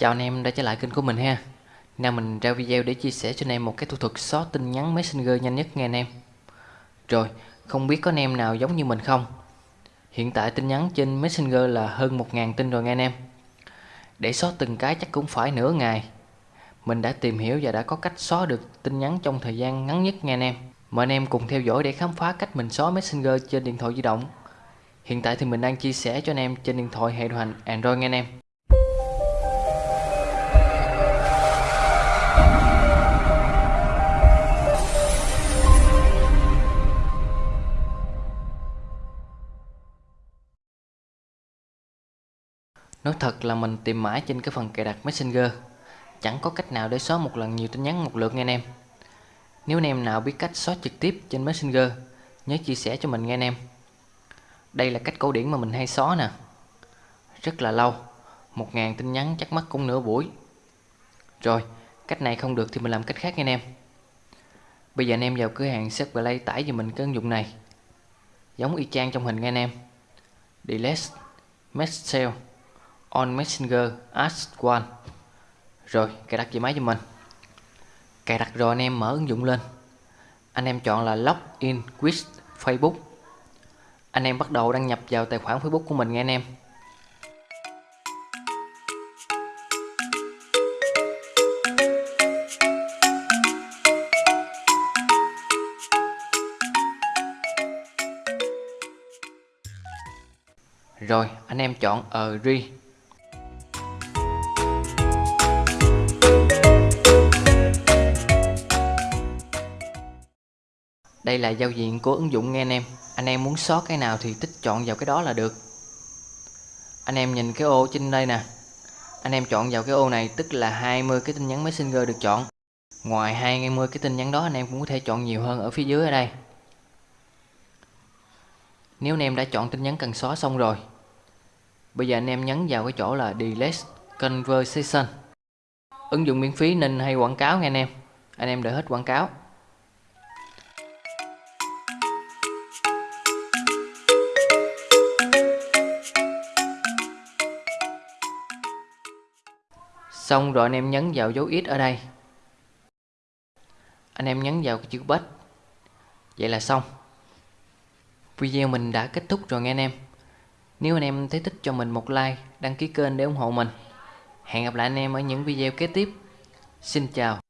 Chào anh em đã trở lại kênh của mình ha. Nào mình ra video để chia sẻ cho anh em một cái thủ thuật xóa tin nhắn Messenger nhanh nhất nghe anh em. Rồi, không biết có anh em nào giống như mình không? Hiện tại tin nhắn trên Messenger là hơn 1.000 tin rồi nghe anh em. Để xóa từng cái chắc cũng phải nửa ngày. Mình đã tìm hiểu và đã có cách xóa được tin nhắn trong thời gian ngắn nhất nghe anh em. Mời anh em cùng theo dõi để khám phá cách mình xóa Messenger trên điện thoại di động. Hiện tại thì mình đang chia sẻ cho anh em trên điện thoại hệ điều hành Android nghe anh em. Nói thật là mình tìm mãi trên cái phần cài đặt Messenger. Chẳng có cách nào để xóa một lần nhiều tin nhắn, một lượt nghe anh em. Nếu anh em nào biết cách xóa trực tiếp trên Messenger, Nhớ chia sẻ cho mình nghe anh em. Đây là cách cổ điển mà mình hay xóa nè. Rất là lâu, một ngàn tin nhắn chắc mất cũng nửa buổi. Rồi, cách này không được thì mình làm cách khác nghe anh em. Bây giờ anh em vào cửa hàng Set Play tải cho mình cái ứng dụng này. Giống y chang trong hình nghe anh em. Delete Message on Messenger, Ask One. Rồi, cài đặt về máy cho mình? Cài đặt rồi anh em mở ứng dụng lên. Anh em chọn là Login with Facebook. Anh em bắt đầu đăng nhập vào tài khoản Facebook của mình nghe anh em. Rồi, anh em chọn Agree. Đây là giao diện của ứng dụng nghe anh em. Anh em muốn xóa cái nào thì tích chọn vào cái đó là được. Anh em nhìn cái ô trên đây nè. Anh em chọn vào cái ô này, tức là 20 cái tin nhắn Messenger được chọn. Ngoài 20 cái tin nhắn đó, anh em cũng có thể chọn nhiều hơn ở phía dưới ở đây. Nếu anh em đã chọn tin nhắn cần xóa xong rồi, Bây giờ anh em nhấn vào cái chỗ là Delete Conversation. Ứng dụng miễn phí nên hay quảng cáo nghe anh em. Anh em đợi hết quảng cáo. Xong rồi anh em nhấn vào dấu ít ở đây. Anh em nhấn vào cái chữ bết Vậy là xong. Video mình đã kết thúc rồi nghe anh em. Nếu anh em thấy thích cho mình một like, Đăng ký kênh để ủng hộ mình. Hẹn gặp lại anh em ở những video kế tiếp. Xin chào.